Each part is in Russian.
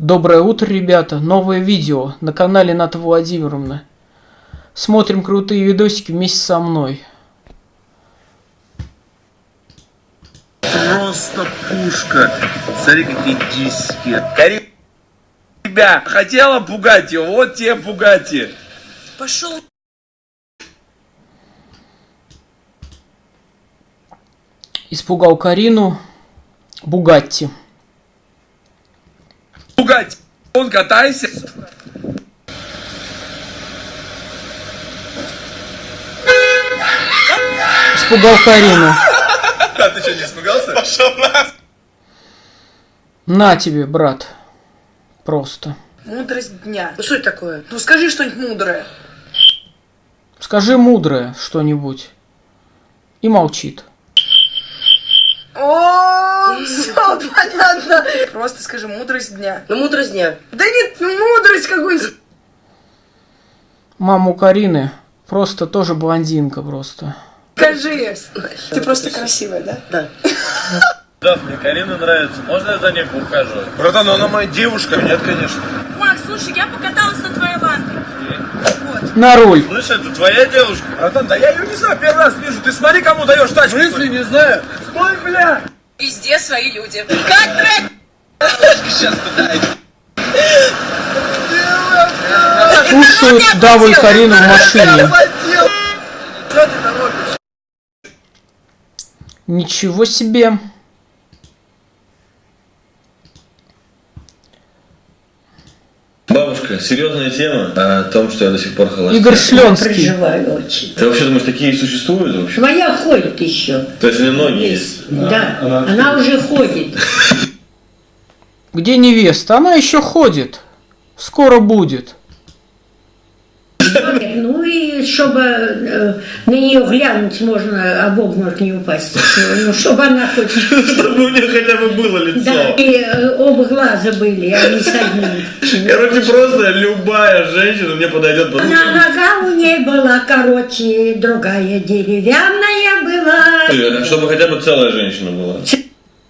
Доброе утро, ребята! Новое видео на канале Ната Владимировна. Смотрим крутые видосики вместе со мной. Просто пушка. Смотри, какие диски. Кари... Тебя хотела его, вот тебе пугати. Пошел Испугал Карину Бугатти. Пугать. Он катайся. Испугал Карину. А ты что, не испугался? Пошел на. На тебе, брат. Просто. мудрость дня. Ну что это такое? Ну скажи что-нибудь мудрое. Скажи мудрое что-нибудь. И молчит. О, все понятно. Просто скажи мудрость дня. Ну, мудрость дня. Да нет, мудрость какой-нибудь. Маму Карины просто тоже блондинка просто. Скажи. Ты просто красивая, да? Да. Да, мне Карина нравится. Можно я за ней поухаживаю? Братан, ну она моя девушка. Нет, конечно. Макс, слушай, я покаталась на твоей лампе. На руль. Слышь, это твоя девушка? Братан, да я ее не знаю, первый раз вижу. Ты смотри, кому даешь тачку. В смысле, не знаю? Стой, бля! Везде свои люди. Как трек? Сейчас пытаюсь. Слушают Даву и Карину в машине. Что ты торопишься? Ничего себе. Бабушка, серьезная тема о том, что я до сих пор холостяк. Игорь Шленский. Переживаю очень. Ты вообще думаешь, такие существуют вообще? Твоя ходит еще. То есть у нее ноги есть? Да, она, уже ходит. Где невеста? Она еще ходит. Скоро будет. Чтобы э, на нее глянуть можно, а в обморок не упасть. Ну, чтобы она хоть... Чтобы у нее хотя бы было лицо. Да, и э, оба глаза были, а не с одним. Короче, просто любая женщина мне подойдет под Она нога у ней была короче, другая деревянная была. Чтобы хотя бы целая женщина была.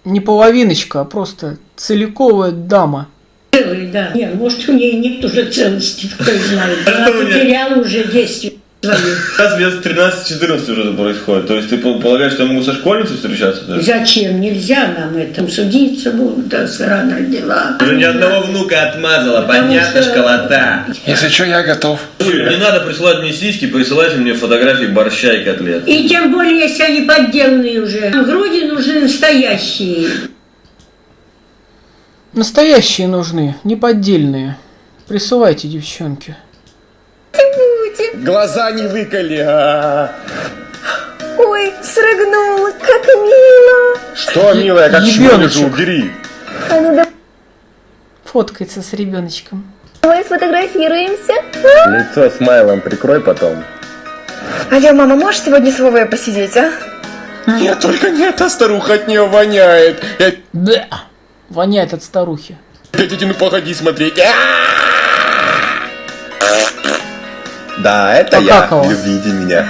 Не половиночка, а просто целиковая дама. Целый, да. Нет, может, у нее нет уже целости, кто знает. А Она потеряла уже действие. Сейчас лет 13-14 уже это происходит. То есть ты пол- полагаешь, что я могу со школьницей встречаться? даже? Зачем? Нельзя нам это. Судиться будут, да, рано родила. Уже ни одного внука отмазала, Потому понятно, что- школота. Если что, я готов. Не надо присылать мне сиськи, присылайте мне фотографии борща и котлет. И тем более, если они подделанные уже. Груди нужны настоящие. Настоящие нужны, не поддельные. Присылайте, девчонки. Глаза не выколи. а. Ой, срыгнула, как мило. Что, милая, как шмалю убери. А ну Фоткается с ребеночком. давай сфотографируемся. Лицо смайлом прикрой потом. Алло, мама, можешь сегодня с Вовой посидеть, а? Нет, только не эта старуха от нее воняет. Я Да. Воняет от старухи. иди, ну погоди смотреть. А! Да, это Покакала. Любите меня.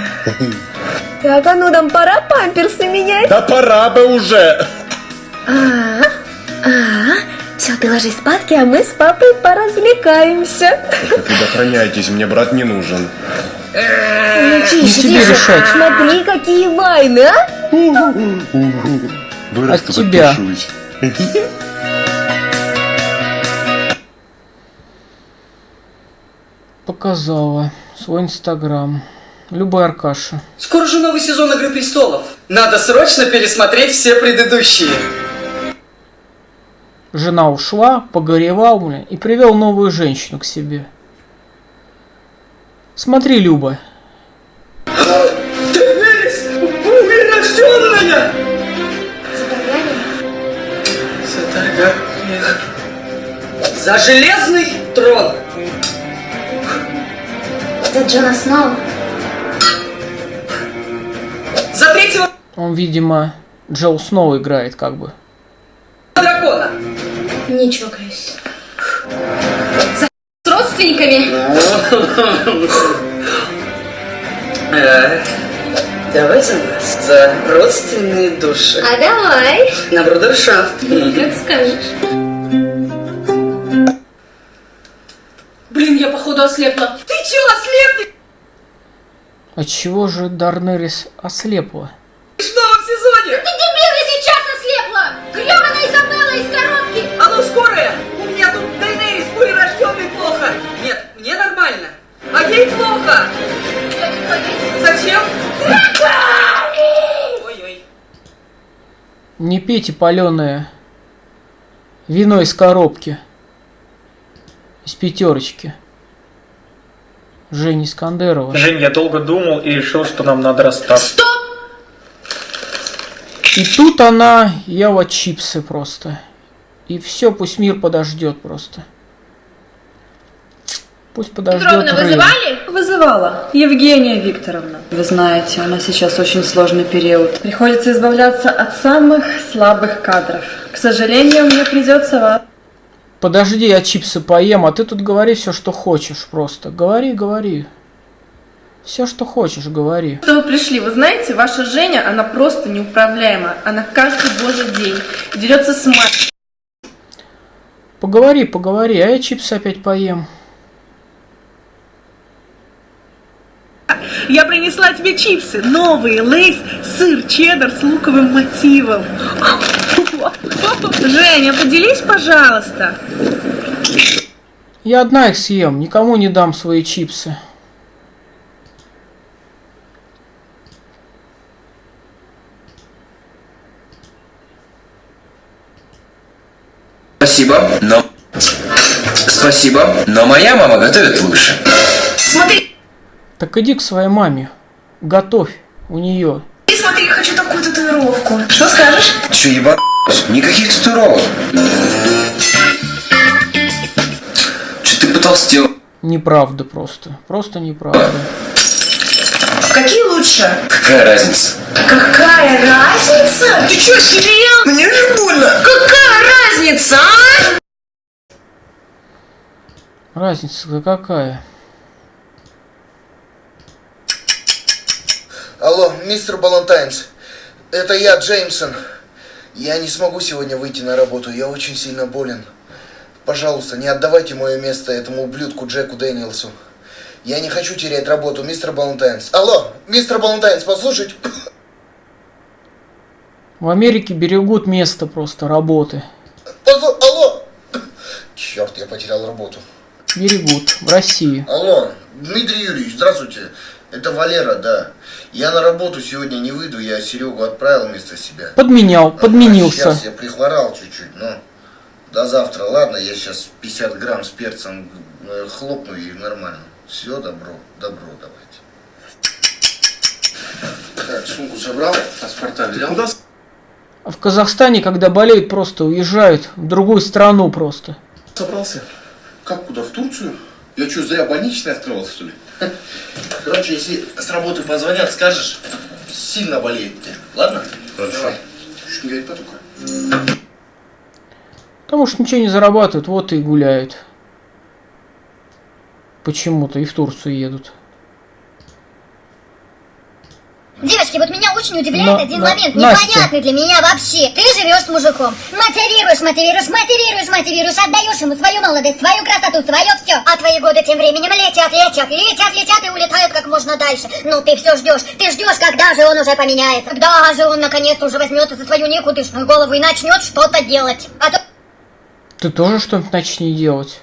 Так, а ну нам пора памперсы менять. Да пора бы уже. А, а, все, ты ложись спадки, а мы с папой поразвлекаемся. Предохраняйтесь, мне брат не нужен. Ну, тише, Не тебе тише. решать. Смотри, какие вайны, а? Вырасту, От тебя. подпишусь. Показала свой инстаграм. Любой Аркаша. Скоро же новый сезон Игры Престолов. Надо срочно пересмотреть все предыдущие. Жена ушла, погоревал, бля, и привел новую женщину к себе. Смотри, Люба. Ты Виллис, рожденная! За Таргариена. За железный трон! Это Джона Сноу. За третьего Он, видимо, Джоу Сноу играет, как бы. дракона! Не чокаюсь. С родственниками? Э, Давай за нас, за родственные души. А давай. На брудершафт. Как скажешь. походу, ослепла. Ты чё, ослепнешь От чего же Дарнерис ослепла? в новом сезоне? Дебил сейчас ослепла! Грёбаная Изабелла из коробки! А ну скорая! У меня тут Дейнерис рожденный плохо. Нет, мне нормально. А ей плохо. Зачем? Ой-ой. Не пейте паленое вино из коробки. Из пятерочки. Жени Искандерова. Жень, я долго думал и решил, что нам надо расстаться. И тут она ела чипсы просто. И все, пусть мир подождет просто. Пусть подождет Петровна, вызывали? Вызывала. Евгения Викторовна. Вы знаете, у нас сейчас очень сложный период. Приходится избавляться от самых слабых кадров. К сожалению, мне придется вас... Подожди, я чипсы поем, а ты тут говори все, что хочешь просто. Говори, говори. Все, что хочешь, говори. Что вы пришли? Вы знаете, ваша Женя, она просто неуправляема. Она каждый божий день дерется с мать. Поговори, поговори, а я чипсы опять поем. Я принесла тебе чипсы. Новые, лейс, сыр, чеддер с луковым мотивом. Женя, поделись, пожалуйста. Я одна их съем, никому не дам свои чипсы. Спасибо, но... Спасибо, но моя мама готовит лучше. Смотри, Так иди к своей маме. Готовь у нее. смотри, хочу такую татуировку. Что скажешь? Че, ебать? Никаких татуировок. Че ты потолстел? Неправда просто. Просто неправда. Какие лучше? Какая разница? Какая разница? Ты что, серьезно? Мне же больно. Какая разница, а? Разница-то какая? Алло, мистер Балантайнс. Это я, Джеймсон. Я не смогу сегодня выйти на работу, я очень сильно болен. Пожалуйста, не отдавайте мое место этому ублюдку Джеку Дэниелсу. Я не хочу терять работу, мистер Балантайнс. Алло, мистер Балантайнс, послушайте. В Америке берегут место просто работы. Послу- Алло. Черт, я потерял работу. Берегут. В России. Алло, Дмитрий Юрьевич, здравствуйте. Это Валера, да. Я на работу сегодня не выйду, я Серегу отправил вместо себя. Подменял, подменился. Сейчас я прихворал чуть-чуть, но до завтра, ладно, я сейчас 50 грамм с перцем э, хлопну и нормально. Все, добро, добро давайте. Так, сумку собрал, паспорта взял. Куда А в Казахстане, когда болеют, просто уезжают в другую страну просто. собрался? Как, куда, в Турцию? Я что, зря больничный открылся, что ли? Короче, если с работы позвонят, скажешь, сильно болеет ты, ладно? Хорошо. Давай. Не говорит потука. Потому что ничего не зарабатывают, вот и гуляют. Почему-то и в Турцию едут. Девочки, вот меня очень удивляет Но- один но- момент, Настя. непонятный для меня вообще. Ты живешь с мужиком, мотивируешь, мотивируешь, мотивируешь, мотивируешь, отдаешь ему свою молодость, свою красоту, свое все. А твои годы тем временем летят, летят, летят, летят и улетают как можно дальше. Ну ты все ждешь, ты ждешь, когда же он уже поменяется, когда же он наконец-то уже возьмется за свою никудышную голову и начнет что-то делать. А то Ты тоже что-нибудь начни делать.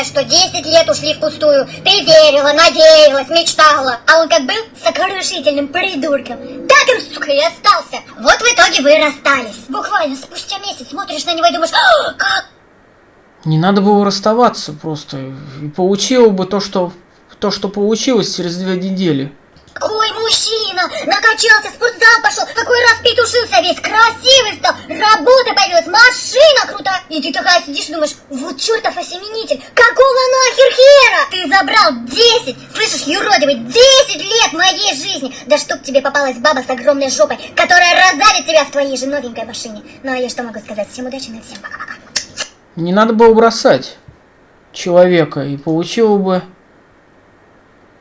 Понимаешь, что 10 лет ушли впустую. Ты верила, надеялась, мечтала. А он как был сокрушительным придурком. Так им, сука, и остался. Вот в итоге вы расстались. Буквально спустя месяц смотришь на него и думаешь, «А, как Не надо было расставаться просто. И получил бы то, что, то, что получилось через две недели. Какой мужчина! Накачался, в спортзал пошел, какой раз петушился весь, красивый стал, работа появилась, машина крутая. И ты такая сидишь думаешь, вот чертов осеменитель, какого нахер хера? Ты забрал 10, слышишь, юродивый, 10 лет моей жизни. Да чтоб тебе попалась баба с огромной жопой, которая раздавит тебя в твоей же новенькой машине. Ну а я что могу сказать? Всем удачи, на всем пока-пока. Не надо было бросать человека. И получила бы...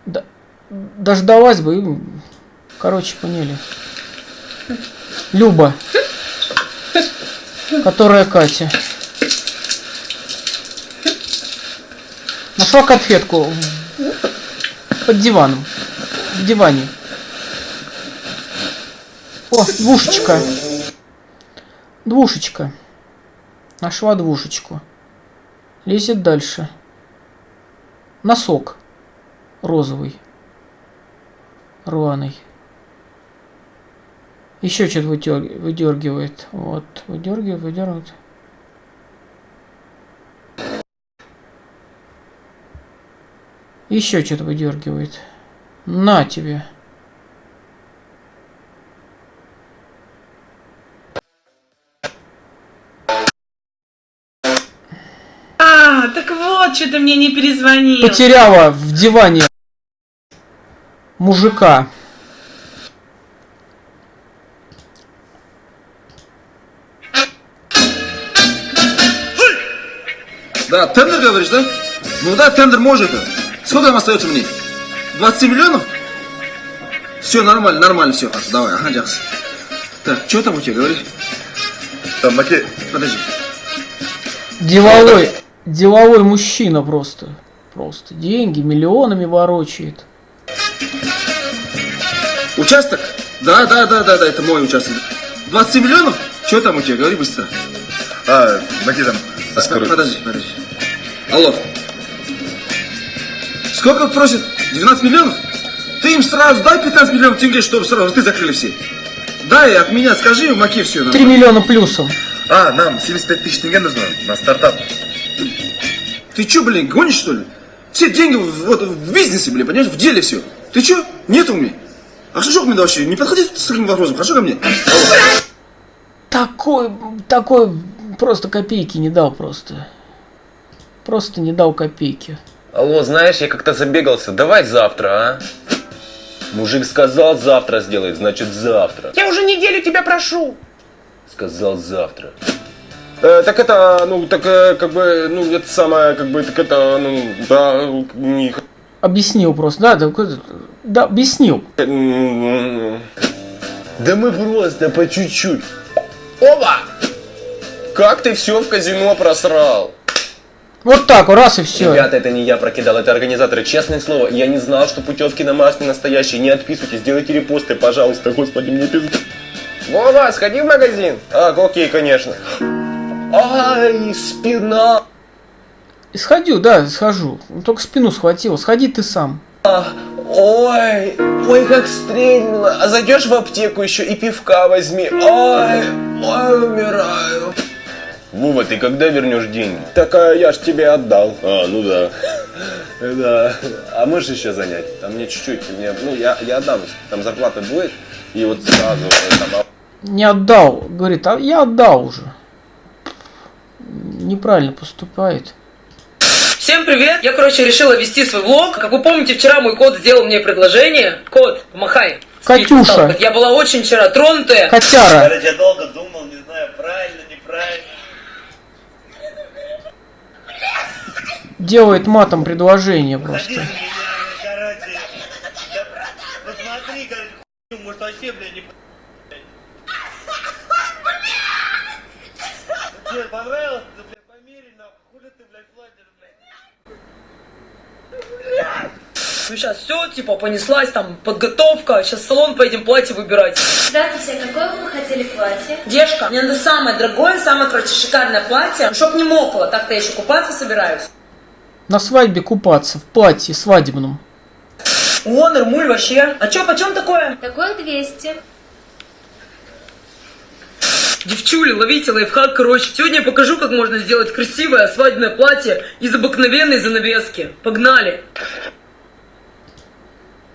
д- Дождалась бы. Короче, поняли. Люба. Которая Катя. Нашла конфетку под диваном. В диване. О, двушечка. Двушечка. Нашла двушечку. Лезет дальше. Носок. Розовый. Рваный. Еще что-то выдергивает. Вот. Выдергивает, выдергивает. Еще что-то выдергивает. На тебе. А, так вот, что ты мне не перезвонил. Потеряла в диване мужика. Да, тендер говоришь, да? Ну да, тендер может. Сколько там остается мне? 20 миллионов? Все нормально, нормально, все, хорошо, давай, ага, Джакс. Так, что там у тебя, говоришь? Там, Маке, подожди. Деловой, деловой мужчина просто. Просто деньги миллионами ворочает. Участок? Да, да, да, да, да, это мой участок. 20 миллионов? Что там у тебя? Говори быстро. А, Маке там. Подожди, подожди. Алло. Сколько просит? 12 миллионов? Ты им сразу дай 15 миллионов тенге, чтобы сразу ты закрыли все. Дай от меня, скажи, Маке все. 3 миллиона плюсом. А, нам 75 тысяч тенге нужно на стартап. Ты чё, блин, гонишь что ли? Все деньги в, вот, в бизнесе, блин, понимаешь, в деле все. Ты чё? Нет у меня. А что, мне вообще? Не подходи с таким вопросом, хорошо ко мне? Такой, такой, просто копейки не дал просто. Просто не дал копейки. Алло, знаешь, я как-то забегался. Давай завтра, а? Мужик сказал, завтра сделает, значит завтра. Я уже неделю тебя прошу. Сказал завтра. Э, так это, ну, так э, как бы, ну, это самое, как бы, так это, ну, да, не... Объяснил просто, да, да, да, объяснил. Да мы просто по чуть-чуть. Оба! Как ты все в казино просрал? Вот так, раз и все. Ребята, это не я прокидал, это организаторы. Честное слово, я не знал, что путевки на Марс не настоящие. Не отписывайтесь, сделайте репосты, пожалуйста. Господи, мне пиздец. Вова, сходи в магазин. А, окей, конечно. Ай, спина. Сходю, да, схожу. Только спину схватил. Сходи ты сам. А, ой, ой, как стрельнуло. А зайдешь в аптеку еще и пивка возьми. Ой, ой, умираю. Вова, ты когда вернешь деньги? Так а я ж тебе отдал. А, ну да. Да. А можешь еще занять? Там мне чуть-чуть, мне, ну я, я отдам. Там зарплата будет, и вот сразу там, Не отдал. Говорит, а я отдал уже. Неправильно поступает. Всем привет! Я, короче, решила вести свой влог. Как вы помните, вчера мой кот сделал мне предложение. Кот, помахай. Катюша. Я была очень вчера тронутая. Котяра. Я долго думал, не знаю, правильно, неправильно. Делает матом предложение просто. Короче, посмотри, короче, может вообще, бля, не Тебе понравилось? Да, бля, померить, нахуй, хули ты, блядь, платишь, блядь? Ну сейчас все, типа, понеслась, там, подготовка. Сейчас в салон поедем платье выбирать. Здравствуйте, какое бы вы хотели платье? Девушка, мне надо самое дорогое, самое, короче, шикарное платье. Чтоб не мокло, так-то я еще купаться собираюсь. На свадьбе купаться в платье свадебном. О, нормуль вообще. А чё, почем такое? Такое 200. Девчули, ловите лайфхак, короче. Сегодня я покажу, как можно сделать красивое свадебное платье из обыкновенной занавески. Погнали!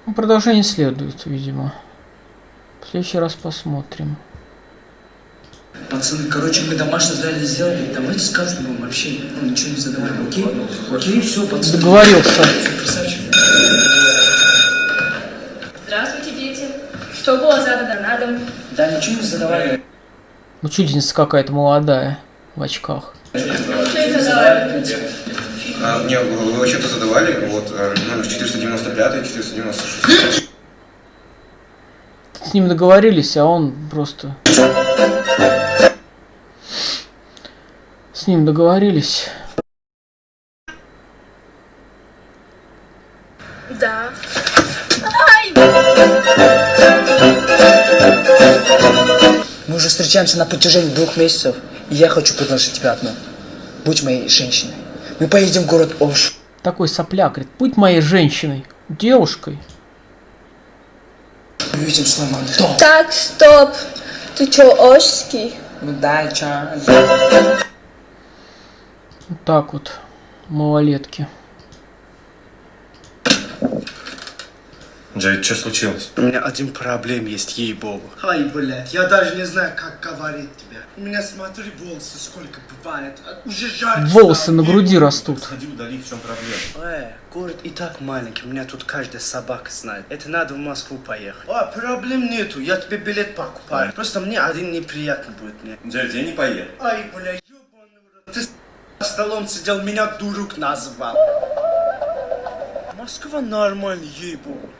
Ну, Продолжение следует, видимо. В следующий раз посмотрим. Пацаны, короче, мы домашнее задание сделали. Давайте скажем, чтобы мы вообще ну, ничего не задавали. Окей? Окей, все, пацаны. Договорился. Здравствуйте, дети. Что было задано на дом? Да, ничего не задавали. Учительница какая-то молодая в очках. Что не задавали? А, не, вы вообще-то задавали, вот, э, номер 495, 496. С ним договорились, а он просто... С ним договорились. Да. Ай! Мы уже встречаемся на протяжении двух месяцев, и я хочу предложить тебе одно. Будь моей женщиной. Мы поедем в город Ош. Такой сопляк, говорит, будь моей женщиной, девушкой. Увидим с Ламандой. Так, стоп. Ты чё, ошский? Ну да, чё? Вот так вот, малолетки. Джейд, что случилось? У меня один проблем есть, ей-богу. Ай, блядь, я даже не знаю, как говорить. У меня, смотри, волосы сколько бывает. А, Уже жарко Волосы на груди растут. Сходи, удали, в чем проблема. Э, город и так маленький, у меня тут каждая собака знает. Это надо в Москву поехать. А, проблем нету, я тебе билет покупаю. Просто мне один неприятно будет мне. Джейд, я не поеду. Ай, бля, ёбаный. Ты с столом сидел, меня дурук назвал. Москва нормально, ей-богу.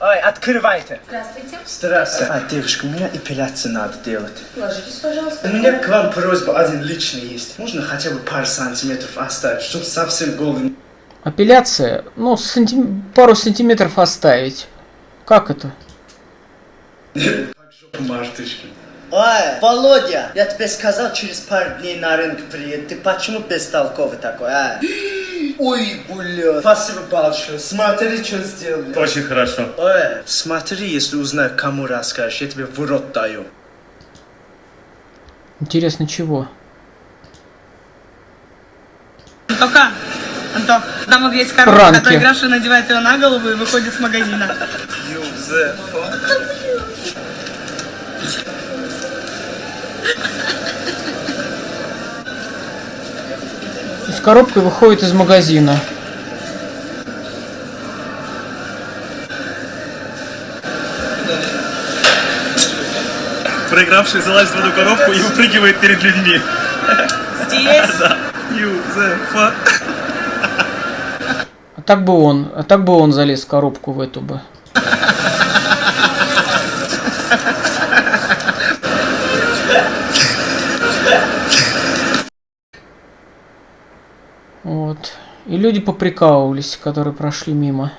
Ай, открывайте. Здравствуйте. Здравствуйте. А, девушка, у меня эпиляцию надо делать. Ложитесь, пожалуйста. У меня к вам просьба один личный есть. Можно хотя бы пару сантиметров оставить, чтобы совсем голый. Апелляция, ну, сантим- пару сантиметров оставить. Как это? Мартышки. Ой, Володя, я тебе сказал, через пару дней на рынок приедет. Ты почему бестолковый такой, а? Ой, бля. Спасибо большое. Смотри, что сделали. Очень хорошо. Ой, смотри, если узнаю, кому расскажешь, я тебе в рот даю. Интересно, чего? Антоха, Антох, там есть коробка, Пранки. которая игравшая надевает ее на голову и выходит с магазина. С коробкой выходит из магазина. Проигравший залазит в эту коробку и упрыгивает перед людьми. Здесь. Да. Юзефа. А так бы он, а так бы он залез в коробку в эту бы. Люди поприкалывались, которые прошли мимо.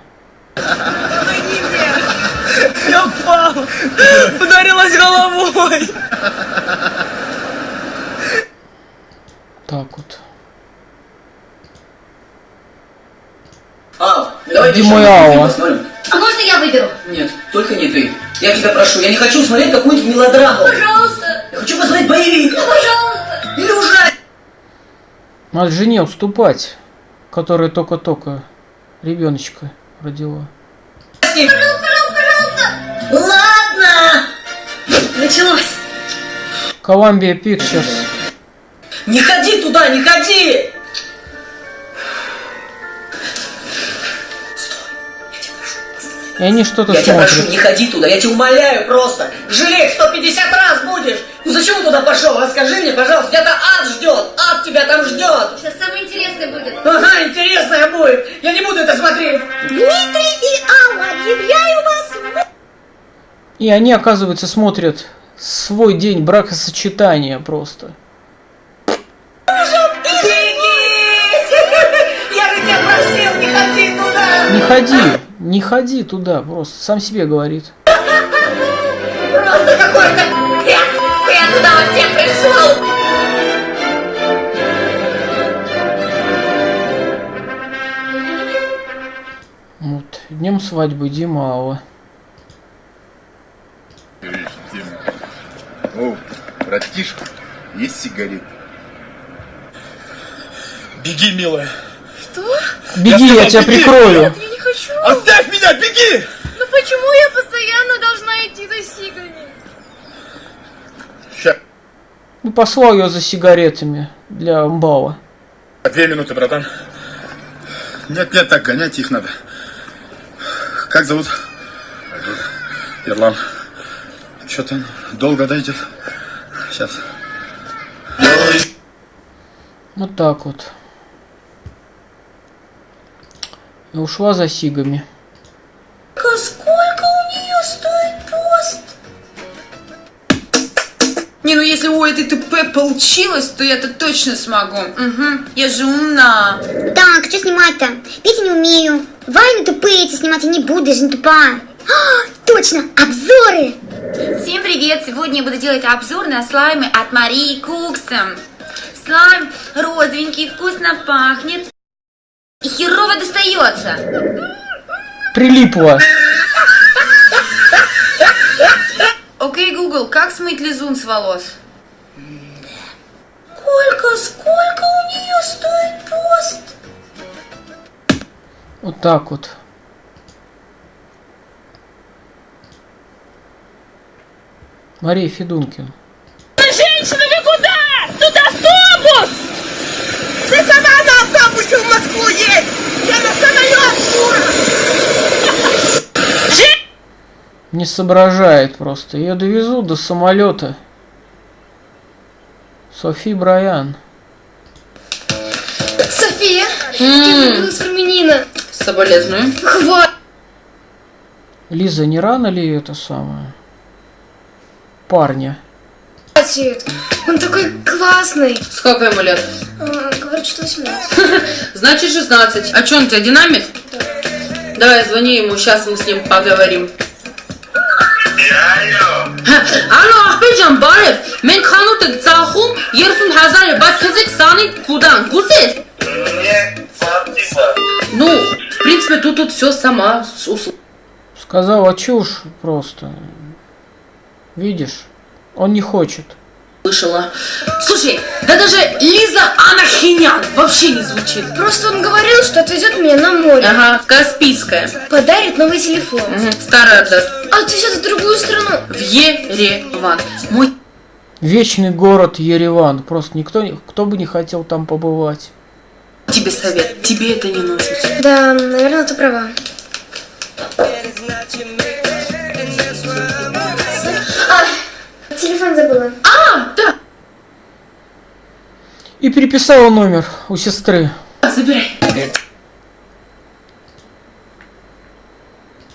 Я упал. Ударилась головой. Так вот. Ау, давай Иди вечером мой посмотрим. А можно я выберу? Нет, только не ты. Я тебя прошу, я не хочу смотреть какую-нибудь мелодраму. Пожалуйста. Я хочу посмотреть боевик. Ну, пожалуйста. Или ужастик. Надо жене уступать, которая только-только ребеночка родила. Ладно. Началось. Columbia Pictures. Не ходи туда, не ходи! И они что-то Я тебя прошу, смотрят. не ходи туда, я тебя умоляю просто. Жалеть 150 раз будешь. Ну зачем туда пошел? Расскажи мне, пожалуйста, тебя-то ад ждет. Ад тебя там ждет. Сейчас самое интересное будет. Ага, интересное будет. Я не буду это смотреть. Дмитрий и Алла, объявляю вас И они, оказывается, смотрят свой день бракосочетания просто. Я же тебя просил, не ходи туда. Не ходи, туда, просто сам себе говорит. Просто какой-то бред. Я туда вообще пришел. Вот, днем свадьбы Дима Алла. О, братишка, есть сигарет? Беги, милая. Что? Беги, я, сказал, тебя беги! прикрою. Я не хочу. Оставь меня, беги! Ну почему я постоянно должна идти за сигами? Ща. Ну, послал ее за сигаретами для амбала. Две минуты, братан. Нет, нет, так гонять их надо. Как зовут? Ирлан. Что там? Долго дойдет? Сейчас. Вот так вот. И ушла за сигами. Сколько у нее стоит пост? Не, ну если у этой ТП получилось, то я-то точно смогу. Угу. Я же умна. Так, что снимать-то? Петь не умею. Вайны тупые эти снимать я не буду, я же не тупая. А, точно, обзоры. Всем привет! Сегодня я буду делать обзор на слаймы от Марии Кукса. Слайм розовенький, вкусно пахнет херово достается. Прилипла. Окей, Google, как смыть лизун с волос? Сколько, сколько у нее стоит пост? Вот так вот. Мария Федункина. Женщина, вы куда? Тут автобус! Ты сама автобусе в Москву едь! Я на самолет, дура! Не соображает просто. Ее довезут до самолета. Софи Брайан. София, ты влюбилась в армянина. Соболезную. Хватит. Лиза, не рано ли это самое? Парня. Кстати, он такой классный. Сколько ему лет? А, говорит, что 18. Значит 16. А что, он у тебя динамит? Да. Давай, звони ему, сейчас мы с ним поговорим. Алло, Ахмеджан Барев, мен ханутык цахум, ерсун хазаре, басказык саны кудан, гусес? Ну, в принципе, тут тут все сама услышала. Сказала чушь просто. Видишь? Он не хочет. Слушай, да даже Лиза Анахинян вообще не звучит. Просто он говорил, что отвезет меня на море. Ага, в Каспийское. Подарит новый телефон. Старый отдаст. А отвезет в другую страну. В Ереван. Мой Вечный город Ереван. Просто никто, кто бы не хотел там побывать. тебе совет, тебе это не нужно. Да, наверное, ты права. А, телефон забыла. А, да. И переписала номер у сестры. Забирай.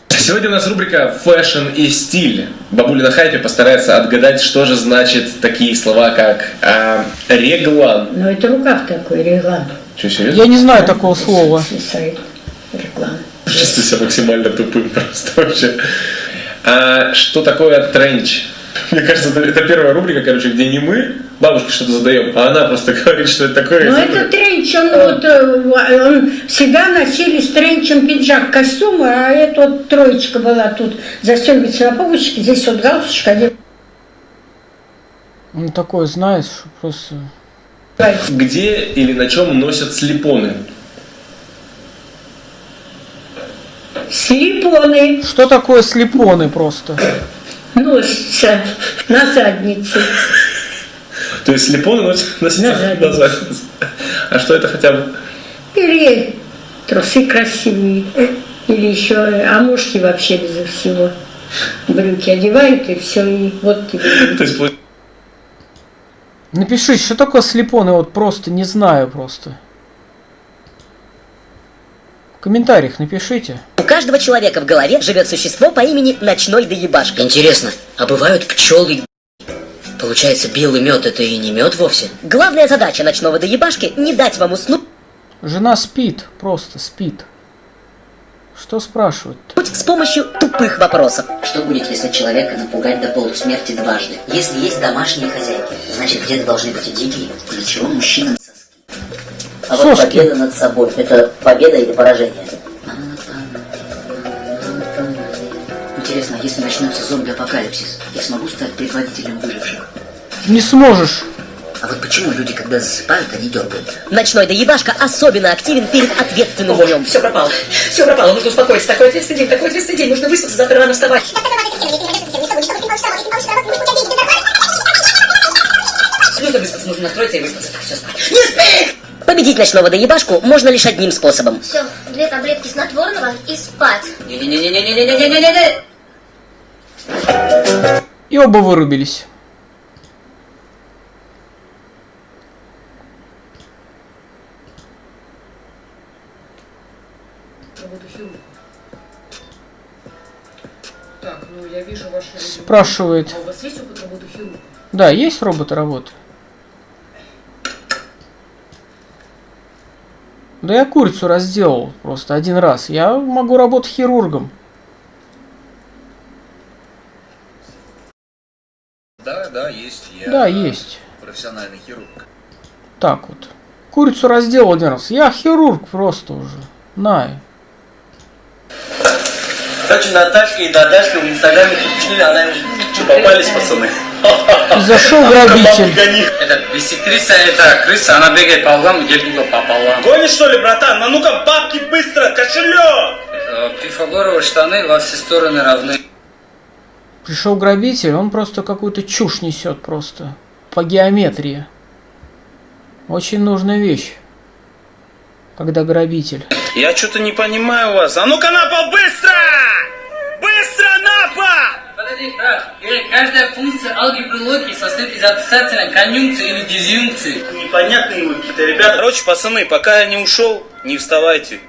Сегодня у нас рубрика «Fashion и стиль». Бабуля на хайпе постарается отгадать, что же значит такие слова, как а, реглан. Ну, это рукав такой, реглан. Что, серьезно? Я не знаю такого слова. Свисает реглан. Чувствую себя максимально тупым просто вообще. А что такое тренч? Мне кажется, это, это первая рубрика, короче, где не мы бабушке что-то задаем, а она просто говорит, что это такое. Ну, это тренч, он, вот, э, он всегда носили с тренчем пиджак, костюмы, а это вот троечка была тут, застегивается на пуговичке, здесь вот галстучка, один Ну такое, знаешь, просто... Где или на чем носят слепоны? Слепоны Что такое слепоны просто? Носятся на заднице. То есть слепоны носят на, на задницу. А что это хотя бы? Или трусы красивые, или еще, а мужики вообще без всего. Брюки одевают и все, и вот тебе. То есть, Напиши, что такое слепоны, вот просто не знаю просто. В комментариях напишите. У каждого человека в голове живет существо по имени Ночной Доебашка. Интересно, а бывают пчелы? Получается, белый мед это и не мед вовсе? Главная задача Ночного Доебашки не дать вам уснуть Жена спит, просто спит. Что спрашивать? с помощью тупых вопросов. Что будет, если человека напугать до полусмерти дважды? Если есть домашние хозяйки, значит где-то должны быть и дикие. Для чего мужчинам соски? А вот Соски. победа над собой – это победа или поражение? Интересно, а если начнется зомби-апокалипсис, я смогу стать предводителем выживших? Не сможешь. А вот почему люди, когда засыпают, они дергаются? Ночной доебашка особенно активен перед ответственным днем. Все пропало. Все пропало. Нужно успокоиться. Такой ответственный день, такой ответственный день. Нужно выспаться, завтра рано вставать. Нужно выспаться, нужно настроиться и выспаться. Все спать. Не спи! Победить ночного доебашку можно лишь одним способом. Все, две таблетки снотворного и спать. Не-не-не-не-не-не-не-не-не. И оба вырубились. Так, ну я вижу ваше... Спрашивает. А у вас есть опыт работы хирурга? Да, есть роботы работы. Да я курицу разделал просто один раз. Я могу работать хирургом. Да, есть. Профессиональный хирург. Так вот. Курицу разделал один раз. Я хирург просто уже. На. Короче, Наташка и Дадашка в инстаграме пришли, она им... Что, попались, пацаны? И зашел грабитель. Это бисектриса, это крыса, она бегает по углам и делит угол пополам. Гонишь что ли, братан? Ну ну-ка, бабки быстро, кошелек! Э, Пифагоровы штаны во все стороны равны. Пришел грабитель, он просто какую-то чушь несет просто. По геометрии. Очень нужная вещь. Когда грабитель. Я что-то не понимаю вас. А ну-ка на пол, быстро! Быстро на пол! Подожди, брат. Э, Каждая функция алгебры логики состоит из отрицательной конъюнкции или дизъюнкции. Непонятные вы какие-то ребята. Короче, пацаны, пока я не ушел, не вставайте.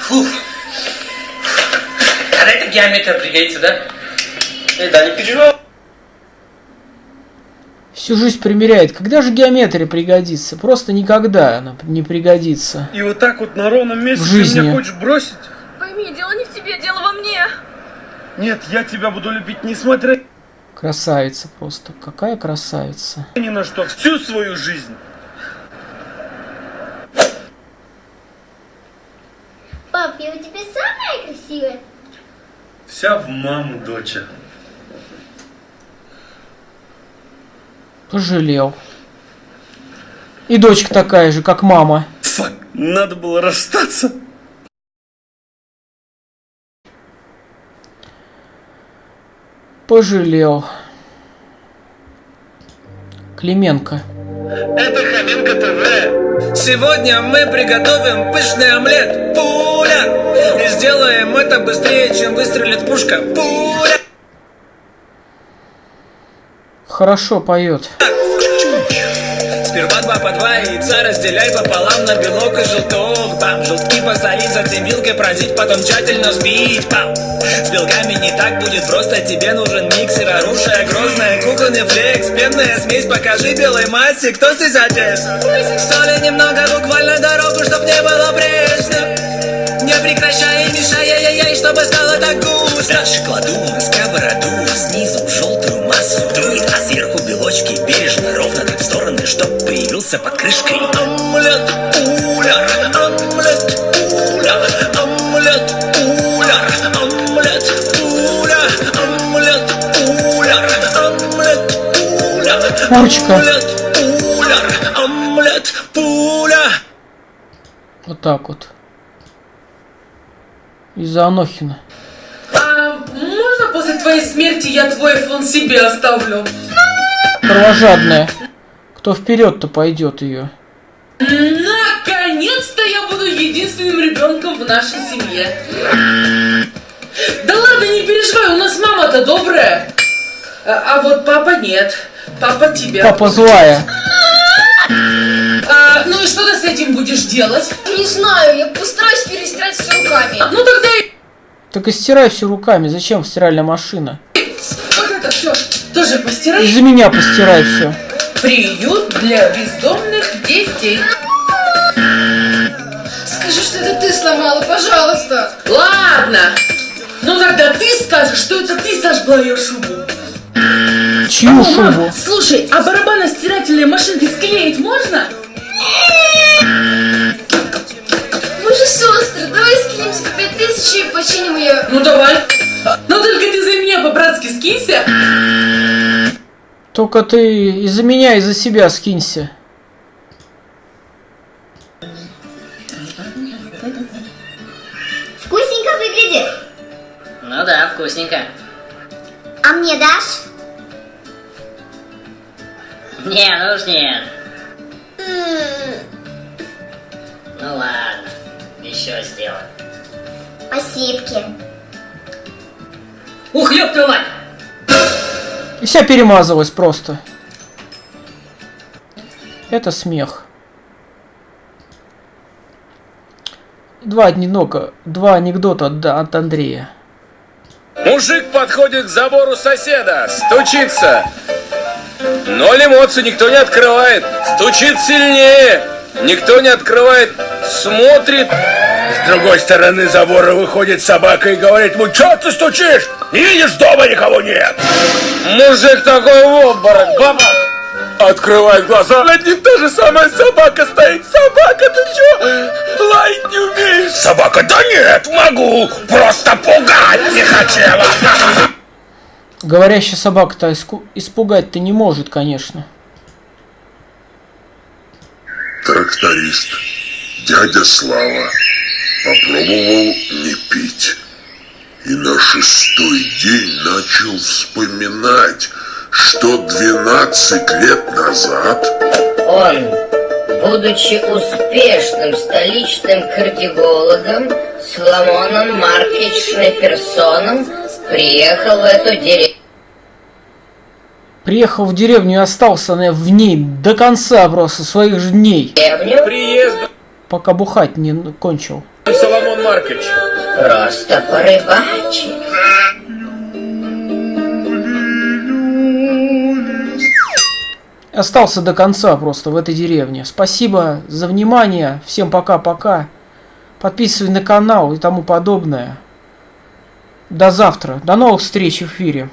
Фух. Когда это геометрия пригодится, да? Эй, да не переживай. Всю жизнь примеряет. Когда же геометрия пригодится? Просто никогда она не пригодится. И вот так вот на ровном месте В ты жизни. меня хочешь бросить? Пойми, дело не в тебе, дело во мне. Нет, я тебя буду любить несмотря Красавица просто. Какая красавица. ни на что. Всю свою жизнь. Пап, я у тебя самая красивая? Вся в маму, доча. Пожалел. И дочка такая же, как мама. Фак, надо было расстаться. Пожалел. Клименко. Это Хоменко ТВ. Сегодня мы приготовим пышный омлет. Пуля! Сделаем это быстрее, чем выстрелит пушка. Пуля! Хорошо поет. Сперва два по два яйца разделяй пополам на белок и желток Там желтки посолить, затем вилкой прозить, потом тщательно взбить Пам. С белками не так будет просто, тебе нужен миксер Оружие грозное, кухонный флекс, пенная смесь Покажи белой массе, кто здесь отец Соли немного, буквально дорогу, чтоб не было пресно Не прекращай и мешай, ай-яй-яй, чтобы стало так густо Дальше кладу на сковороду снизу желтую массу дует, а сверху белочки бережно, ровно так в стороны, чтоб появился под крышкой. Омлет, пуля, омлет, пуля, омлет, пуля, омлет, пуля, омлет, пуля, омлет, пуля, омлет, пуля, омлет, пуля. Вот так вот. Из-за Анохина. А можно после твоей смерти я твой iPhone себе оставлю? Кровожадная. Кто вперед-то пойдет ее? Наконец-то я буду единственным ребенком в нашей семье. Да ладно, не переживай, у нас мама-то добрая. А, а вот папа нет. Папа тебя. Папа злая. А, ну и что ты с этим будешь делать? Не знаю, я постараюсь перестирать все руками. Ну тогда и Так и стирай все руками. Зачем стиральная машина? вот это все тоже постирай. Из-за меня постирай все. Приют для бездомных детей. Скажи, что это ты сломала, пожалуйста. Ладно. Ну тогда ты скажешь, что это ты сожгла ее шубу. Чью О, мам, шубу? слушай, а барабаностирательные машинки склеить можно? Мы же сестры, давай скинемся по пять тысяч и починим ее. Ну давай. Но только ты за меня по-братски скинься. Только ты из-за меня, из-за себя скинься. Не, ну уж нет. М, Ну ладно, еще сделай. Спасибки. Ух, ёб твою мать! И вся перемазалась просто. Это смех. Два анекдота, два анекдота от, от Андрея. Мужик подходит к забору соседа, стучится. Ноль эмоций, никто не открывает. Стучит сильнее. Никто не открывает. Смотрит. С другой стороны забора выходит собака и говорит ему, что ты стучишь? Не видишь, дома никого нет. Мужик такой в обморок, баба! Открывает глаза, над ним та же самая собака стоит. Собака, ты чё? Лаять не умеешь? Собака, да нет, могу. Просто пугать не хотела. Говорящая собака-то испугать-то не может, конечно. Тракторист, дядя Слава, попробовал не пить. И на шестой день начал вспоминать, что 12 лет назад Он, будучи успешным столичным кардиологом, Соломоном Маркович Шнеперсоном, приехал в эту деревню. Приехал в деревню и остался на- в ней до конца просто своих же дней. Приезд Пока бухать не кончил. Соломон Маркович. Просто порыбачить. Остался до конца просто в этой деревне. Спасибо за внимание. Всем пока-пока. Подписывай на канал и тому подобное. До завтра. До новых встреч в эфире.